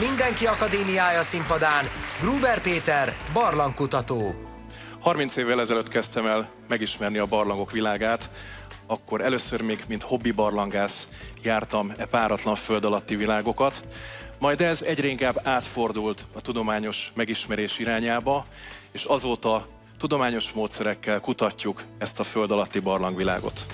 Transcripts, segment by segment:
Mindenki Akadémiája színpadán Gruber Péter, barlangkutató. 30 évvel ezelőtt kezdtem el megismerni a barlangok világát, akkor először még, mint hobbi barlangász jártam e páratlan föld alatti világokat, majd ez egyre inkább átfordult a tudományos megismerés irányába, és azóta tudományos módszerekkel kutatjuk ezt a föld alatti barlangvilágot.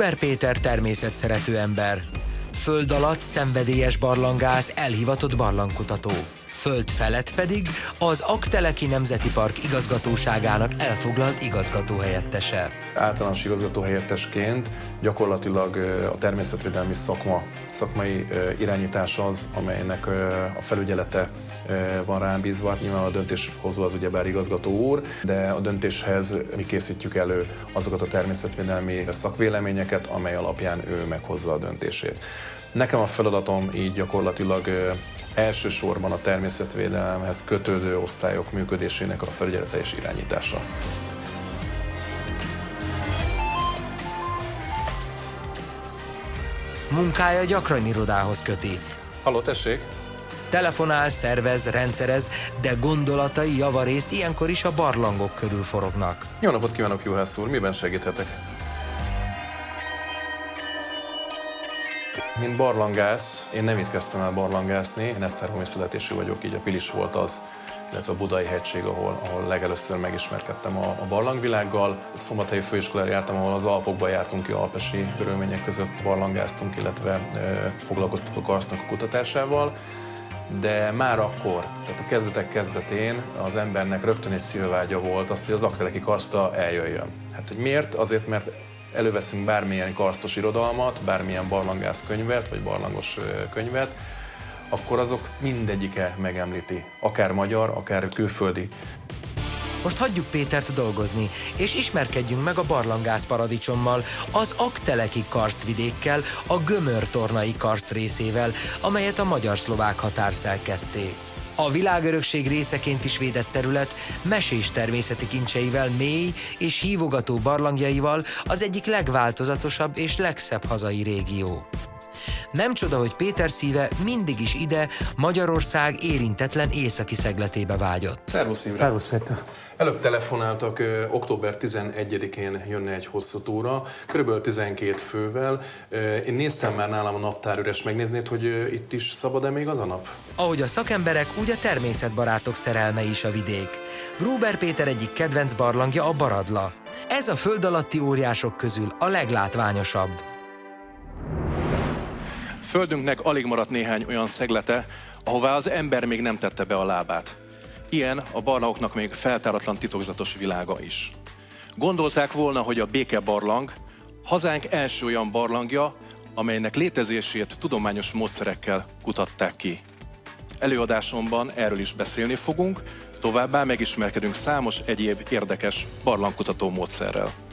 Gruber Péter természetszerető ember. Föld alatt szenvedélyes barlangász, elhivatott barlangkutató. Föld felett pedig az Akteleki Nemzeti Park igazgatóságának elfoglalt igazgatóhelyettese. Általános igazgatóhelyettesként gyakorlatilag a természetvédelmi szakma, szakmai irányítás az, amelynek a felügyelete van rám bízva, nyilván a döntéshozó az ugyebár igazgató úr, de a döntéshez mi készítjük elő azokat a természetvédelmi szakvéleményeket, amely alapján ő meghozza a döntését. Nekem a feladatom így gyakorlatilag elsősorban a természetvédelemhez kötődő osztályok működésének a felügyelete és irányítása. Munkája gyakran irodához köti. Halló, tessék! Telefonál, szervez, rendszerez, de gondolatai javarészt ilyenkor is a barlangok körül forognak. Jó napot kívánok, Juhász úr! Miben segíthetek? Mint barlangász, én nem itt kezdtem el barlangászni, én Esztergomi születésű vagyok, így a Pilis volt az, illetve a Budai hegység, ahol, ahol legelőször megismerkedtem a, a barlangvilággal. Szombathelyi főiskolára jártam, ahol az Alpokba jártunk ki, alpesi körülmények között barlangáztunk, illetve e, foglalkoztuk a karsznak a kutatásával. De már akkor, tehát a kezdetek kezdetén az embernek rögtön egy szilvágya volt azt, hogy az akteleki karszta eljöjjön. Hát, hogy miért? Azért, mert előveszünk bármilyen karsztos irodalmat, bármilyen barlangász könyvet, vagy barlangos könyvet, akkor azok mindegyike megemlíti, akár magyar, akár külföldi. Most hagyjuk Pétert dolgozni, és ismerkedjünk meg a barlangász paradicsommal, az Akteleki karstvidékkel, a Gömörtornai karszt részével, amelyet a magyar-szlovák határ szelkedték. A világörökség részeként is védett terület mesés természeti kincseivel, mély és hívogató barlangjaival az egyik legváltozatosabb és legszebb hazai régió. Nem csoda, hogy Péter szíve mindig is ide, Magyarország érintetlen északi szegletébe vágyott. Szervusz Imre! Szervusz Péter! Előbb telefonáltak, ö, október 11-én jönne egy hosszú túra, körülbelül 12 fővel. Ö, én néztem már nálam a naptár üres, megnéznéd, hogy ö, itt is szabad-e még az a nap? Ahogy a szakemberek, úgy a természetbarátok szerelme is a vidék. Gruber Péter egyik kedvenc barlangja a Baradla. Ez a föld alatti óriások közül a leglátványosabb. Földünknek alig maradt néhány olyan szeglete, ahová az ember még nem tette be a lábát. Ilyen a barlangoknak még feltáratlan titokzatos világa is. Gondolták volna, hogy a Béke barlang hazánk első olyan barlangja, amelynek létezését tudományos módszerekkel kutatták ki. Előadásomban erről is beszélni fogunk, továbbá megismerkedünk számos egyéb érdekes barlangkutató módszerrel.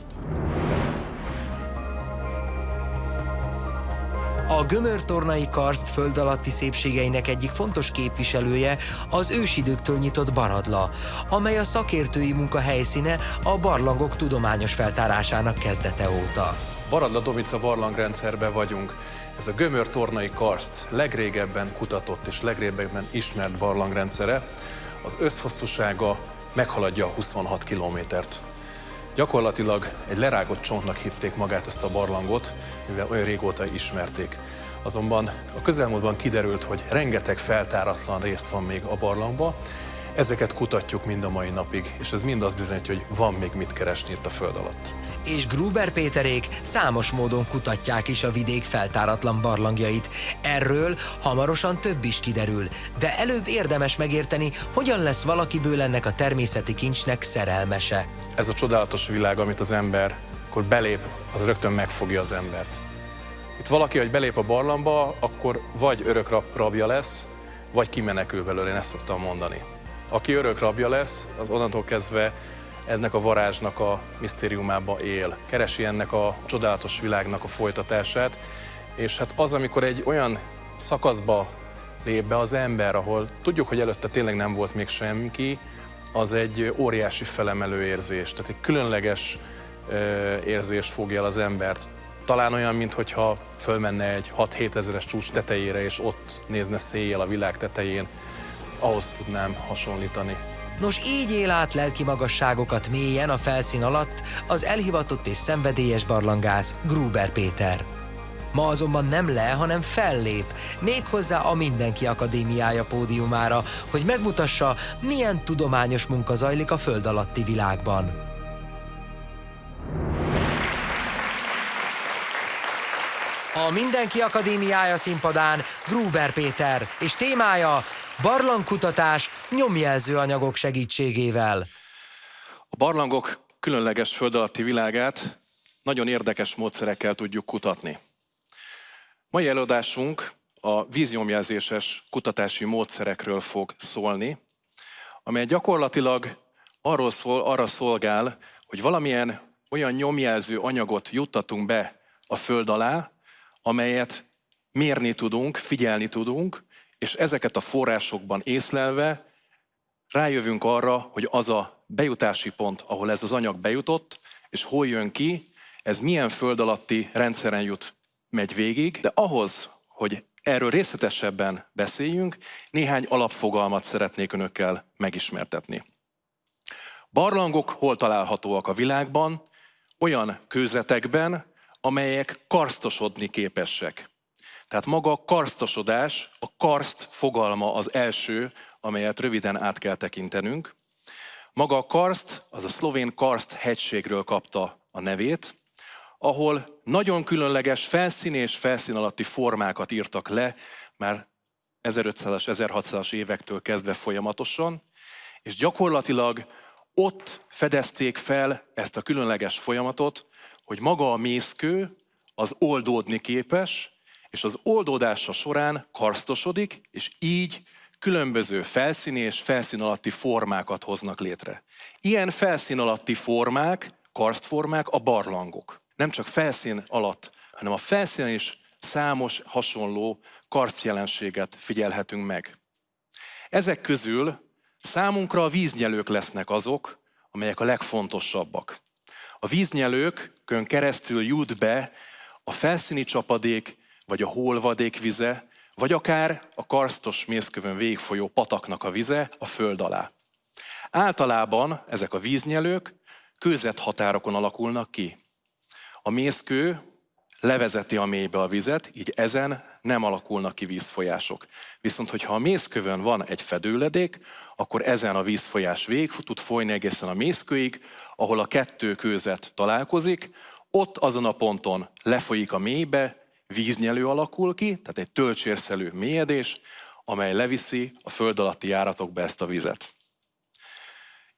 A gömörtornai karszt föld alatti szépségeinek egyik fontos képviselője az ősidőktől nyitott Baradla, amely a szakértői munka helyszíne a barlangok tudományos feltárásának kezdete óta. Baradla Domica barlangrendszerben vagyunk. Ez a gömör-tornai karszt legrégebben kutatott és legrégebben ismert barlangrendszere. Az összhosszúsága meghaladja a 26 kilométert. Gyakorlatilag egy lerágott csontnak hitték magát ezt a barlangot, mivel olyan régóta ismerték. Azonban a közelmúltban kiderült, hogy rengeteg feltáratlan részt van még a barlangba, ezeket kutatjuk mind a mai napig, és ez mind azt bizonyítja, hogy van még mit keresni itt a föld alatt. És Gruber Péterék számos módon kutatják is a vidék feltáratlan barlangjait. Erről hamarosan több is kiderül, de előbb érdemes megérteni, hogyan lesz valakiből ennek a természeti kincsnek szerelmese. Ez a csodálatos világ, amit az ember, akkor belép, az rögtön megfogja az embert. Itt valaki, hogy belép a barlangba, akkor vagy örök rab- rabja lesz, vagy kimenekül belőle, én ezt szoktam mondani. Aki örök rabja lesz, az onnantól kezdve ennek a varázsnak a misztériumába él. Keresi ennek a csodálatos világnak a folytatását, és hát az, amikor egy olyan szakaszba lép be az ember, ahol tudjuk, hogy előtte tényleg nem volt még semmi, az egy óriási felemelő érzés, tehát egy különleges érzés fogja el az embert. Talán olyan, mintha fölmenne egy 6-7 ezeres csúcs tetejére, és ott nézne széjjel a világ tetején, ahhoz tudnám hasonlítani. Nos, így él át lelki magasságokat mélyen a felszín alatt az elhivatott és szenvedélyes barlangász Gruber Péter. Ma azonban nem le, hanem fellép, méghozzá a Mindenki Akadémiája pódiumára, hogy megmutassa, milyen tudományos munka zajlik a föld alatti világban. A Mindenki Akadémiája színpadán Gruber Péter, és témája barlangkutatás nyomjelző anyagok segítségével. A barlangok különleges föld alatti világát nagyon érdekes módszerekkel tudjuk kutatni. Mai előadásunk a víznyomjelzéses kutatási módszerekről fog szólni, amely gyakorlatilag arról szól, arra szolgál, hogy valamilyen olyan nyomjelző anyagot juttatunk be a föld alá, amelyet mérni tudunk, figyelni tudunk, és ezeket a forrásokban észlelve rájövünk arra, hogy az a bejutási pont, ahol ez az anyag bejutott, és hol jön ki, ez milyen föld alatti rendszeren jut, megy végig, de ahhoz, hogy erről részletesebben beszéljünk, néhány alapfogalmat szeretnék önökkel megismertetni. Barlangok hol találhatóak a világban? Olyan kőzetekben, amelyek karsztosodni képesek. Tehát maga a karsztosodás, a karszt fogalma az első, amelyet röviden át kell tekintenünk. Maga a karszt, az a szlovén karszt hegységről kapta a nevét, ahol nagyon különleges felszín és felszín alatti formákat írtak le, már 1500-as, 1600-as évektől kezdve folyamatosan, és gyakorlatilag ott fedezték fel ezt a különleges folyamatot, hogy maga a mészkő az oldódni képes, és az oldódása során karsztosodik, és így különböző felszíni és felszín alatti formákat hoznak létre. Ilyen felszín alatti formák, karsztformák a barlangok. Nem csak felszín alatt, hanem a felszínen is számos hasonló karszjelenséget figyelhetünk meg. Ezek közül számunkra a víznyelők lesznek azok, amelyek a legfontosabbak. A víznyelőkön keresztül jut be a felszíni csapadék, vagy a holvadék vize, vagy akár a karsztos mészkövön végigfolyó pataknak a vize a föld alá. Általában ezek a víznyelők kőzet határokon alakulnak ki. A mészkő levezeti a mélybe a vizet, így ezen nem alakulnak ki vízfolyások. Viszont, hogyha a mészkövön van egy fedőledék, akkor ezen a vízfolyás végig tud folyni egészen a mészkőig, ahol a kettő kőzet találkozik, ott azon a ponton lefolyik a mélybe, víznyelő alakul ki, tehát egy töltsérszerű mélyedés, amely leviszi a föld alatti járatokba ezt a vizet.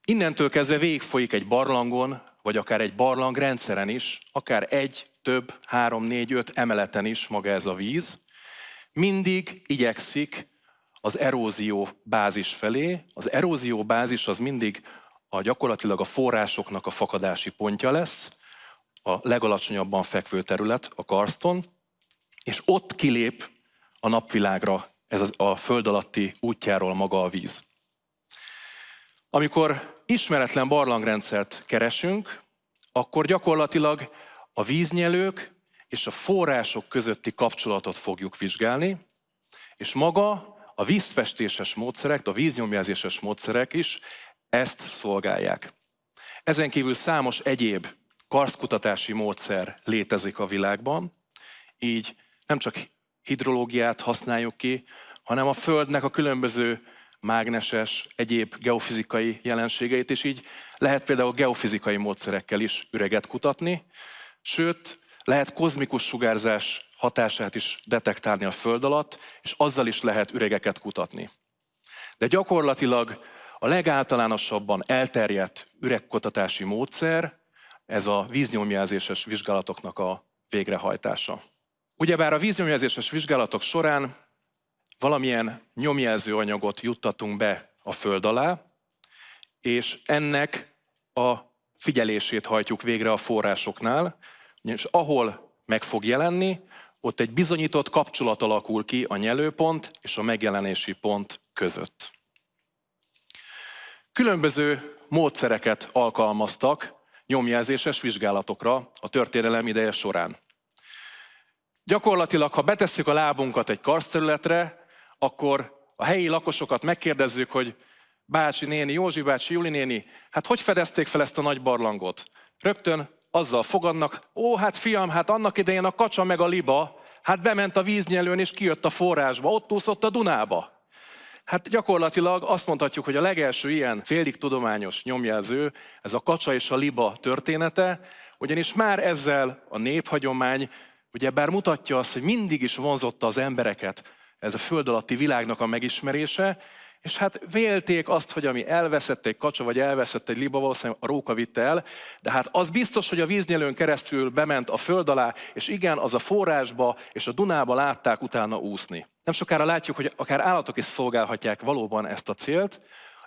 Innentől kezdve végigfolyik egy barlangon, vagy akár egy barlangrendszeren is, akár egy, több, három, négy, öt emeleten is maga ez a víz, mindig igyekszik az erózió bázis felé. Az erózió bázis az mindig a gyakorlatilag a forrásoknak a fakadási pontja lesz, a legalacsonyabban fekvő terület, a karston, és ott kilép a napvilágra ez a föld alatti útjáról maga a víz. Amikor ismeretlen barlangrendszert keresünk, akkor gyakorlatilag a víznyelők és a források közötti kapcsolatot fogjuk vizsgálni, és maga a vízfestéses módszerek, a víznyomjelzéses módszerek is ezt szolgálják. Ezen kívül számos egyéb karszkutatási módszer létezik a világban, így nem csak hidrológiát használjuk ki, hanem a Földnek a különböző mágneses, egyéb geofizikai jelenségeit, és így lehet például geofizikai módszerekkel is üreget kutatni, sőt, lehet kozmikus sugárzás hatását is detektálni a Föld alatt, és azzal is lehet üregeket kutatni. De gyakorlatilag a legáltalánosabban elterjedt üregkutatási módszer ez a víznyomjelzéses vizsgálatoknak a végrehajtása. Ugyebár a víznyomjelzéses vizsgálatok során valamilyen nyomjelző anyagot juttatunk be a föld alá, és ennek a figyelését hajtjuk végre a forrásoknál, és ahol meg fog jelenni, ott egy bizonyított kapcsolat alakul ki a nyelőpont és a megjelenési pont között. Különböző módszereket alkalmaztak nyomjelzéses vizsgálatokra a történelem ideje során. Gyakorlatilag, ha betesszük a lábunkat egy karszterületre, akkor a helyi lakosokat megkérdezzük, hogy bácsi néni, Józsi bácsi, Juli néni, hát hogy fedezték fel ezt a nagy barlangot? Rögtön azzal fogadnak, ó, hát fiam, hát annak idején a kacsa meg a liba, hát bement a víznyelőn és kijött a forrásba, ott úszott a Dunába. Hát gyakorlatilag azt mondhatjuk, hogy a legelső ilyen félig tudományos nyomjelző, ez a kacsa és a liba története, ugyanis már ezzel a néphagyomány, ugye bár mutatja azt, hogy mindig is vonzotta az embereket ez a föld alatti világnak a megismerése, és hát vélték azt, hogy ami elveszett egy kacsa, vagy elveszett egy liba, valószínűleg a róka vitte el, de hát az biztos, hogy a víznyelőn keresztül bement a föld alá, és igen, az a forrásba és a Dunába látták utána úszni. Nem sokára látjuk, hogy akár állatok is szolgálhatják valóban ezt a célt.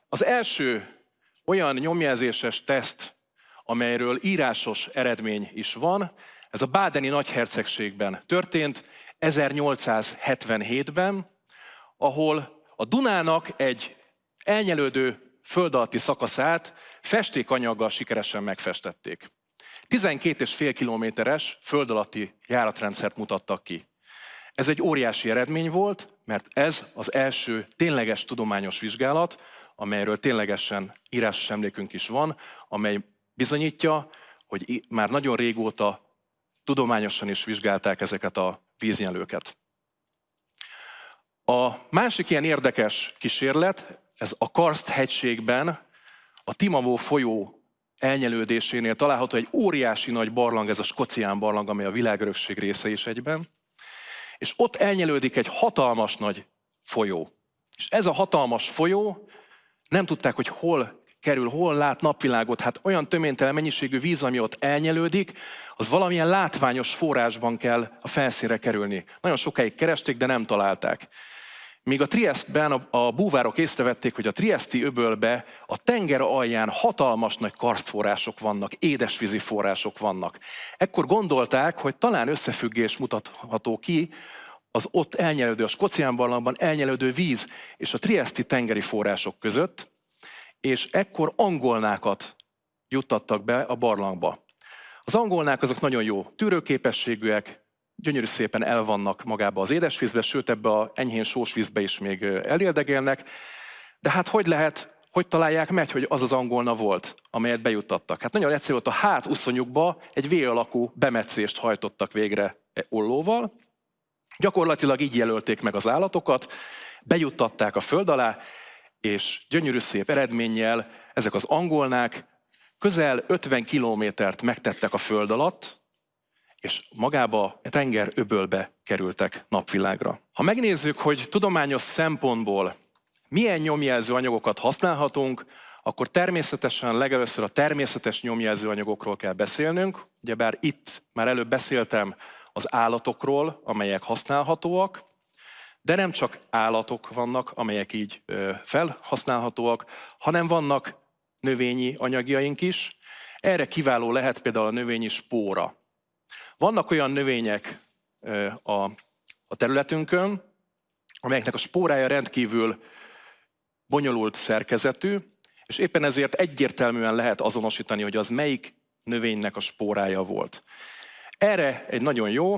Az első olyan nyomjelzéses teszt, amelyről írásos eredmény is van, ez a Bádeni nagyhercegségben történt 1877-ben, ahol a Dunának egy elnyelődő föld alatti szakaszát festékanyaggal sikeresen megfestették. 12,5 kilométeres föld alatti járatrendszert mutattak ki. Ez egy óriási eredmény volt, mert ez az első tényleges tudományos vizsgálat, amelyről ténylegesen írásos emlékünk is van, amely bizonyítja, hogy már nagyon régóta tudományosan is vizsgálták ezeket a víznyelőket. A másik ilyen érdekes kísérlet, ez a Karst hegységben, a Timavó folyó elnyelődésénél található egy óriási nagy barlang, ez a Skocián barlang, amely a világörökség része is egyben. És ott elnyelődik egy hatalmas nagy folyó. És ez a hatalmas folyó, nem tudták, hogy hol kerül, hol lát napvilágot. Hát olyan töménytelen mennyiségű víz, ami ott elnyelődik, az valamilyen látványos forrásban kell a felszínre kerülni. Nagyon sokáig keresték, de nem találták. Míg a Triestben a, búvárok észrevették, hogy a Triesti öbölbe a tenger alján hatalmas nagy karstforrások vannak, édesvízi források vannak. Ekkor gondolták, hogy talán összefüggés mutatható ki az ott elnyelődő, a Skocián barlangban elnyelődő víz és a Triesti tengeri források között, és ekkor angolnákat juttattak be a barlangba. Az angolnák azok nagyon jó tűrőképességűek, gyönyörű szépen elvannak magába az édesvízbe, sőt ebbe a enyhén sós vízbe is még elérdegélnek. De hát hogy lehet, hogy találják meg, hogy az az angolna volt, amelyet bejuttattak? Hát nagyon egyszerű volt, a hát uszonyukba egy V alakú bemetszést hajtottak végre e ollóval. Gyakorlatilag így jelölték meg az állatokat, bejuttatták a föld alá, és gyönyörű szép eredménnyel ezek az angolnák közel 50 kilométert megtettek a föld alatt, és magába a tenger öbölbe kerültek napvilágra. Ha megnézzük, hogy tudományos szempontból milyen nyomjelző anyagokat használhatunk, akkor természetesen legelőször a természetes nyomjelző anyagokról kell beszélnünk. Ugyebár itt már előbb beszéltem az állatokról, amelyek használhatóak, de nem csak állatok vannak, amelyek így felhasználhatóak, hanem vannak növényi anyagjaink is. Erre kiváló lehet például a növényi spóra. Vannak olyan növények a, területünkön, amelyeknek a spórája rendkívül bonyolult szerkezetű, és éppen ezért egyértelműen lehet azonosítani, hogy az melyik növénynek a spórája volt. Erre egy nagyon jó,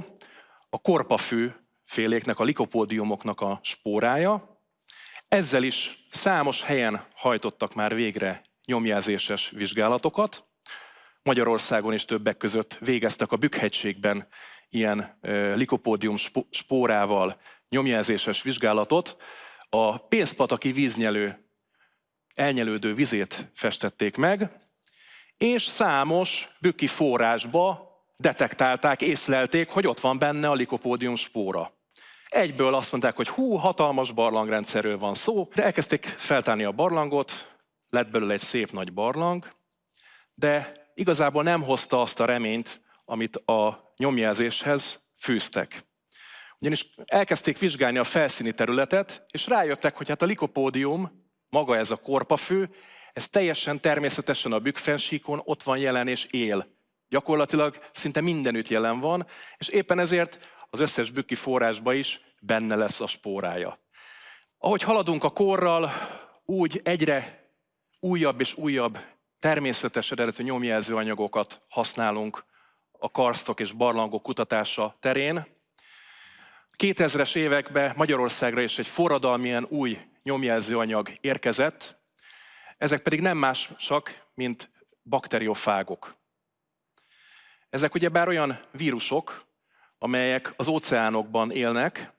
a korpafű féléknek, a likopódiumoknak a spórája. Ezzel is számos helyen hajtottak már végre nyomjelzéses vizsgálatokat. Magyarországon is többek között végeztek a Bükkhegységben ilyen likopódium spórával nyomjelzéses vizsgálatot. A pénzpataki víznyelő elnyelődő vizét festették meg, és számos bükki forrásba detektálták, észlelték, hogy ott van benne a likopódium spóra. Egyből azt mondták, hogy hú, hatalmas barlangrendszerről van szó, de elkezdték feltárni a barlangot, lett belőle egy szép nagy barlang, de igazából nem hozta azt a reményt, amit a nyomjelzéshez fűztek. Ugyanis elkezdték vizsgálni a felszíni területet, és rájöttek, hogy hát a likopódium, maga ez a korpafő, ez teljesen természetesen a bükkfensíkon ott van jelen és él. Gyakorlatilag szinte mindenütt jelen van, és éppen ezért az összes bükki forrásba is benne lesz a spórája. Ahogy haladunk a korral, úgy egyre újabb és újabb természetes eredetű nyomjelző anyagokat használunk a karstok és barlangok kutatása terén. 2000-es években Magyarországra is egy forradalmilyen új nyomjelző anyag érkezett, ezek pedig nem másak, mint bakteriofágok. Ezek ugyebár olyan vírusok, amelyek az óceánokban élnek,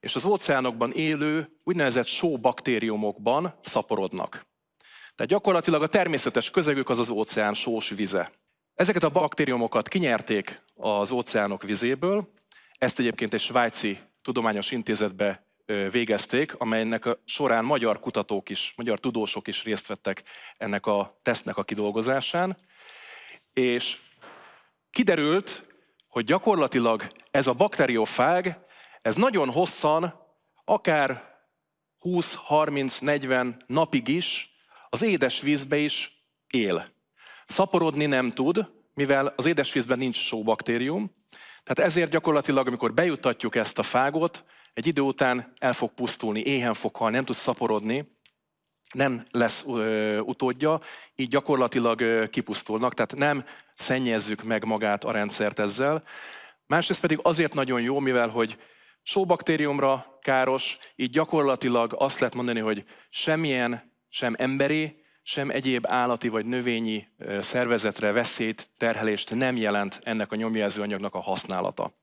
és az óceánokban élő úgynevezett sóbaktériumokban szaporodnak. Tehát gyakorlatilag a természetes közegük az az óceán sós vize. Ezeket a baktériumokat kinyerték az óceánok vizéből, ezt egyébként egy svájci tudományos intézetbe végezték, amelynek során magyar kutatók is, magyar tudósok is részt vettek ennek a tesztnek a kidolgozásán, és kiderült, hogy gyakorlatilag ez a bakteriofág, ez nagyon hosszan, akár 20-30-40 napig is az édesvízbe is él. Szaporodni nem tud, mivel az édesvízben nincs sóbaktérium, tehát ezért gyakorlatilag, amikor bejutatjuk ezt a fágot, egy idő után el fog pusztulni, éhen fog halni, nem tud szaporodni, nem lesz utódja, így gyakorlatilag kipusztulnak, tehát nem szennyezzük meg magát a rendszert ezzel. Másrészt pedig azért nagyon jó, mivel hogy sóbaktériumra káros, így gyakorlatilag azt lehet mondani, hogy semmilyen, sem emberi, sem egyéb állati vagy növényi szervezetre veszélyt, terhelést nem jelent ennek a nyomjelző anyagnak a használata.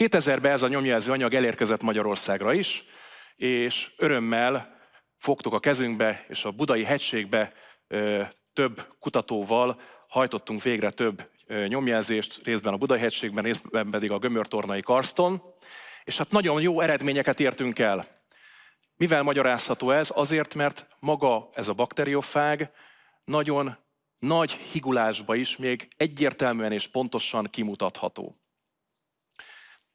2000-ben ez a nyomjelző anyag elérkezett Magyarországra is, és örömmel fogtuk a kezünkbe, és a budai hegységbe több kutatóval hajtottunk végre több nyomjelzést, részben a Budai hegységben, részben pedig a Gömörtornai karston, és hát nagyon jó eredményeket értünk el. Mivel magyarázható ez? Azért, mert maga ez a bakteriofág nagyon nagy higulásba is még egyértelműen és pontosan kimutatható.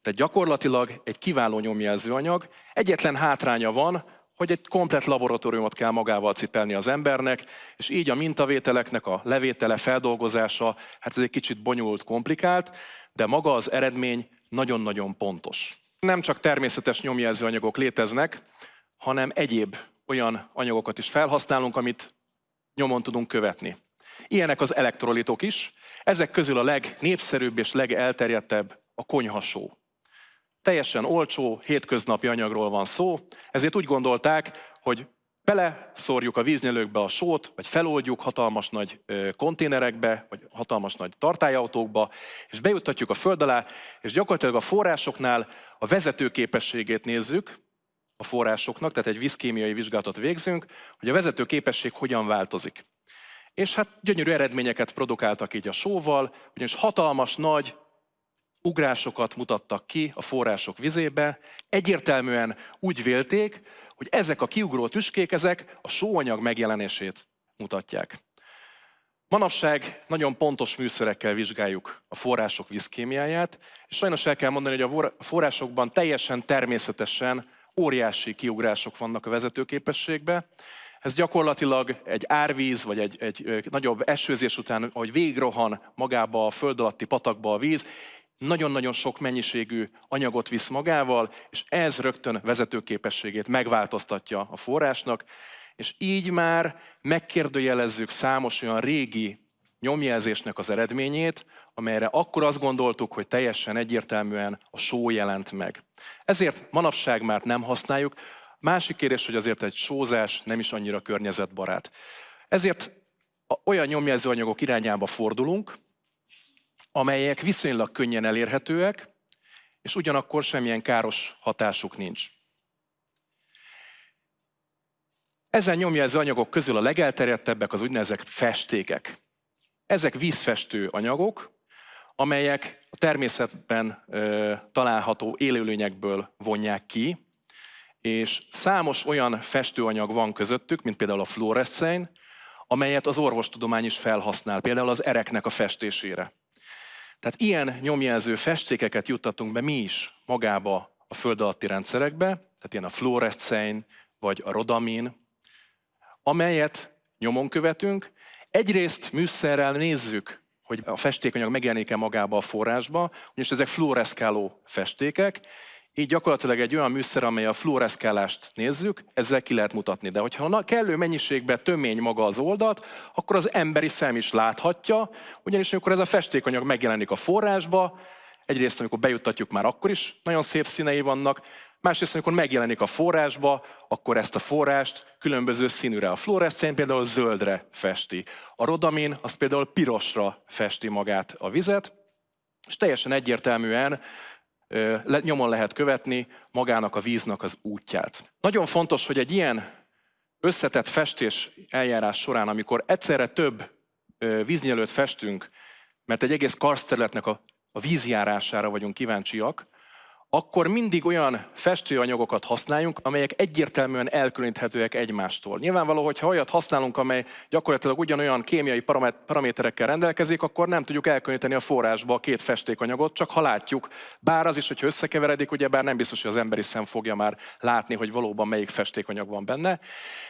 Tehát gyakorlatilag egy kiváló nyomjelzőanyag. Egyetlen hátránya van, hogy egy komplet laboratóriumot kell magával cipelni az embernek, és így a mintavételeknek a levétele, feldolgozása, hát ez egy kicsit bonyolult, komplikált, de maga az eredmény nagyon-nagyon pontos. Nem csak természetes nyomjelzőanyagok léteznek, hanem egyéb olyan anyagokat is felhasználunk, amit nyomon tudunk követni. Ilyenek az elektrolitok is. Ezek közül a legnépszerűbb és legelterjedtebb a konyhasó. Teljesen olcsó, hétköznapi anyagról van szó, ezért úgy gondolták, hogy beleszórjuk a víznyelőkbe a sót, vagy feloldjuk hatalmas nagy konténerekbe, vagy hatalmas nagy tartályautókba, és bejuttatjuk a föld alá, és gyakorlatilag a forrásoknál a vezetőképességét nézzük, a forrásoknak, tehát egy vízkémiai vizsgálatot végzünk, hogy a vezető képesség hogyan változik. És hát gyönyörű eredményeket produkáltak így a sóval, ugyanis hatalmas, nagy ugrásokat mutattak ki a források vizébe. Egyértelműen úgy vélték, hogy ezek a kiugró tüskék, ezek a sóanyag megjelenését mutatják. Manapság nagyon pontos műszerekkel vizsgáljuk a források vízkémiáját, és sajnos el kell mondani, hogy a forrásokban teljesen természetesen óriási kiugrások vannak a vezetőképességbe. Ez gyakorlatilag egy árvíz, vagy egy, egy nagyobb esőzés után, ahogy végigrohan magába a föld alatti patakba a víz, nagyon-nagyon sok mennyiségű anyagot visz magával, és ez rögtön vezetőképességét megváltoztatja a forrásnak, és így már megkérdőjelezzük számos olyan régi nyomjelzésnek az eredményét, amelyre akkor azt gondoltuk, hogy teljesen egyértelműen a só jelent meg. Ezért manapság már nem használjuk. Másik kérdés, hogy azért egy sózás nem is annyira környezetbarát. Ezért olyan nyomjelzőanyagok irányába fordulunk, amelyek viszonylag könnyen elérhetőek, és ugyanakkor semmilyen káros hatásuk nincs. Ezen nyomjelző anyagok közül a legelterjedtebbek az úgynevezett festékek. Ezek vízfestő anyagok, amelyek a természetben ö, található élőlényekből vonják ki, és számos olyan festőanyag van közöttük, mint például a fluoreszcein, amelyet az orvostudomány is felhasznál, például az ereknek a festésére. Tehát ilyen nyomjelző festékeket juttatunk be mi is magába a föld alatti rendszerekbe, tehát ilyen a fluoreszcein vagy a rodamin, amelyet nyomon követünk. Egyrészt műszerrel nézzük, hogy a festékanyag megjelenik-e magába a forrásba, ugyanis ezek fluoreszkáló festékek, így gyakorlatilag egy olyan műszer, amely a fluoreszkálást nézzük, ezzel ki lehet mutatni. De hogyha kellő mennyiségben tömény maga az oldalt, akkor az emberi szem is láthatja, ugyanis amikor ez a festékanyag megjelenik a forrásba, egyrészt amikor bejuttatjuk már akkor is nagyon szép színei vannak, másrészt amikor megjelenik a forrásba, akkor ezt a forrást különböző színűre. A fluoreszcén például zöldre festi. A rodamin az például pirosra festi magát a vizet, és teljesen egyértelműen nyomon lehet követni magának a víznak az útját. Nagyon fontos, hogy egy ilyen összetett festés eljárás során, amikor egyszerre több víznyelőt festünk, mert egy egész karszterületnek a, a vízjárására vagyunk kíváncsiak, akkor mindig olyan festőanyagokat használjunk, amelyek egyértelműen elkülöníthetőek egymástól. Nyilvánvaló, hogy ha olyat használunk, amely gyakorlatilag ugyanolyan kémiai paraméterekkel rendelkezik, akkor nem tudjuk elkülöníteni a forrásba a két festékanyagot, csak ha látjuk. Bár az is, hogyha összekeveredik, ugye bár nem biztos, hogy az emberi szem fogja már látni, hogy valóban melyik festékanyag van benne.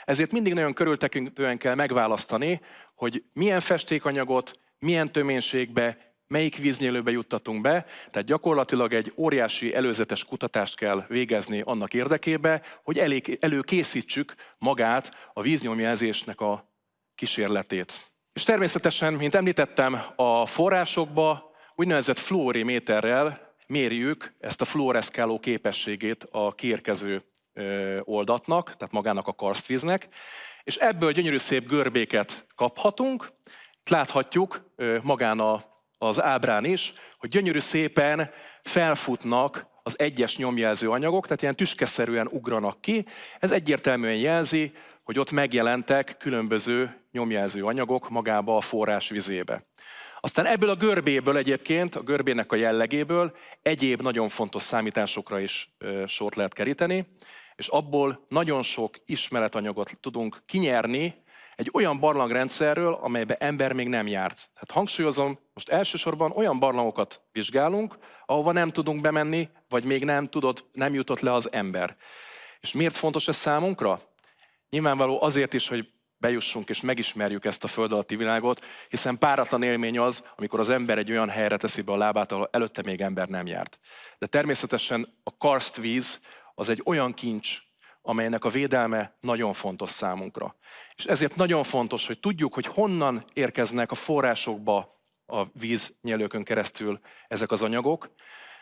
Ezért mindig nagyon körültekintően kell megválasztani, hogy milyen festékanyagot, milyen töménységbe, melyik víznyelőbe juttatunk be, tehát gyakorlatilag egy óriási előzetes kutatást kell végezni annak érdekébe, hogy elég, előkészítsük magát a víznyomjelzésnek a kísérletét. És természetesen, mint említettem, a forrásokba úgynevezett fluoriméterrel mérjük ezt a fluoreszkáló képességét a kiérkező oldatnak, tehát magának a karstvíznek, és ebből gyönyörű szép görbéket kaphatunk. Láthatjuk magán a az ábrán is, hogy gyönyörű szépen felfutnak az egyes nyomjelző anyagok, tehát ilyen tüskeszerűen ugranak ki. Ez egyértelműen jelzi, hogy ott megjelentek különböző nyomjelző anyagok magába a forrás vizébe. Aztán ebből a görbéből egyébként, a görbének a jellegéből egyéb nagyon fontos számításokra is sort lehet keríteni, és abból nagyon sok ismeretanyagot tudunk kinyerni, egy olyan barlangrendszerről, amelybe ember még nem járt. Tehát hangsúlyozom, most elsősorban olyan barlangokat vizsgálunk, ahova nem tudunk bemenni, vagy még nem, tudod, nem jutott le az ember. És miért fontos ez számunkra? Nyilvánvaló azért is, hogy bejussunk és megismerjük ezt a föld alatti világot, hiszen páratlan élmény az, amikor az ember egy olyan helyre teszi be a lábát, ahol előtte még ember nem járt. De természetesen a karstvíz az egy olyan kincs, amelynek a védelme nagyon fontos számunkra. És ezért nagyon fontos, hogy tudjuk, hogy honnan érkeznek a forrásokba a víznyelőkön keresztül ezek az anyagok,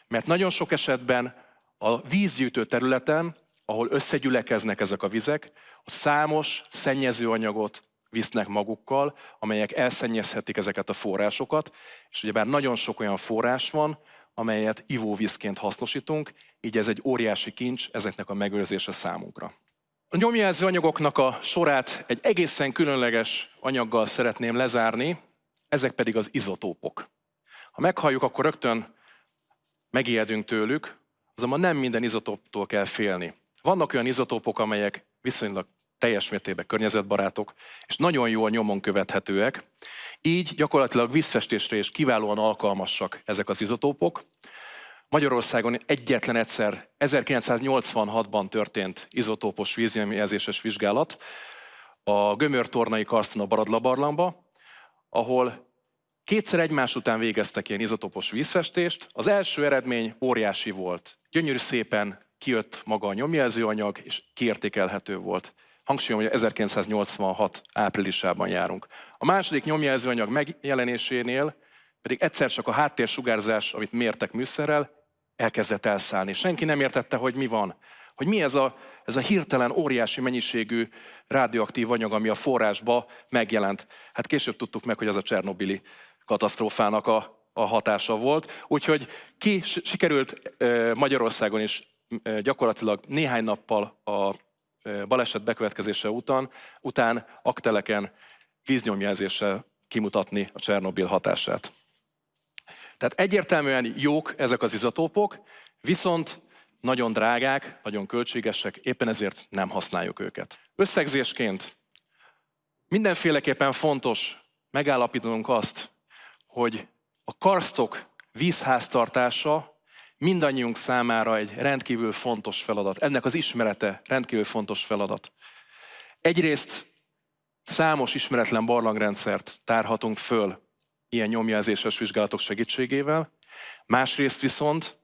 mert nagyon sok esetben a vízgyűjtő területen, ahol összegyülekeznek ezek a vizek, a számos szennyező anyagot visznek magukkal, amelyek elszennyezhetik ezeket a forrásokat, és ugyebár nagyon sok olyan forrás van, amelyet ivóvízként hasznosítunk, így ez egy óriási kincs ezeknek a megőrzése számunkra. A nyomjelző anyagoknak a sorát egy egészen különleges anyaggal szeretném lezárni, ezek pedig az izotópok. Ha meghalljuk, akkor rögtön megijedünk tőlük, azonban nem minden izotóptól kell félni. Vannak olyan izotópok, amelyek viszonylag teljes mértékben környezetbarátok, és nagyon jól nyomon követhetőek. Így gyakorlatilag vízfestésre is kiválóan alkalmasak ezek az izotópok. Magyarországon egyetlen egyszer 1986-ban történt izotópos vízjelzéses vizsgálat a Gömör-tornai Karsztina Baradlabarlangba, ahol kétszer egymás után végeztek ilyen izotópos vízfestést. Az első eredmény óriási volt. Gyönyörű szépen kijött maga a nyomjelzőanyag, és kiértékelhető volt. Hangsúlyom, hogy 1986 áprilisában járunk. A második nyomjelzőanyag megjelenésénél pedig egyszer csak a háttérsugárzás, amit mértek műszerrel, elkezdett elszállni. Senki nem értette, hogy mi van. Hogy mi ez a, ez a hirtelen óriási mennyiségű radioaktív anyag, ami a forrásba megjelent. Hát később tudtuk meg, hogy ez a Csernobili katasztrófának a, a hatása volt. Úgyhogy ki sikerült Magyarországon is gyakorlatilag néhány nappal a baleset bekövetkezése után, után akteleken víznyomjelzéssel kimutatni a Csernobil hatását. Tehát egyértelműen jók ezek az izotópok, viszont nagyon drágák, nagyon költségesek, éppen ezért nem használjuk őket. Összegzésként mindenféleképpen fontos megállapítanunk azt, hogy a karstok vízháztartása mindannyiunk számára egy rendkívül fontos feladat. Ennek az ismerete rendkívül fontos feladat. Egyrészt számos ismeretlen barlangrendszert tárhatunk föl ilyen nyomjelzéses vizsgálatok segítségével, másrészt viszont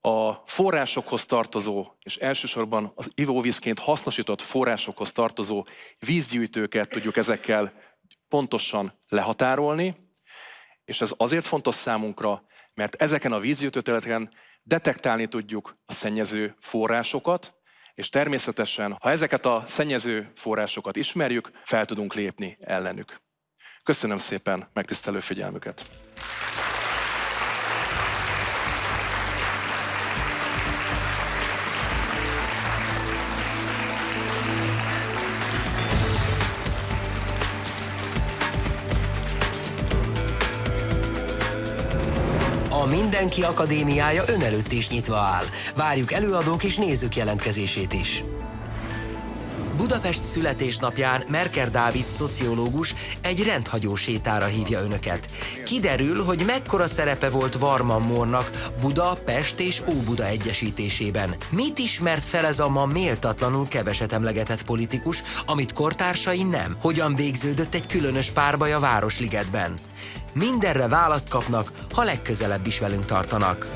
a forrásokhoz tartozó, és elsősorban az ivóvízként hasznosított forrásokhoz tartozó vízgyűjtőket tudjuk ezekkel pontosan lehatárolni, és ez azért fontos számunkra, mert ezeken a vízgyűjtőterületeken detektálni tudjuk a szennyező forrásokat, és természetesen, ha ezeket a szennyező forrásokat ismerjük, fel tudunk lépni ellenük. Köszönöm szépen megtisztelő figyelmüket! Mindenki Akadémiája ön előtt is nyitva áll. Várjuk előadók és nézők jelentkezését is. Budapest születésnapján Merker Dávid szociológus egy rendhagyó sétára hívja önöket. Kiderül, hogy mekkora szerepe volt Varman Mórnak Buda, Pest és Óbuda egyesítésében. Mit ismert fel ez a ma méltatlanul keveset emlegetett politikus, amit kortársai nem? Hogyan végződött egy különös párbaj a Városligetben? Mindenre választ kapnak, ha legközelebb is velünk tartanak.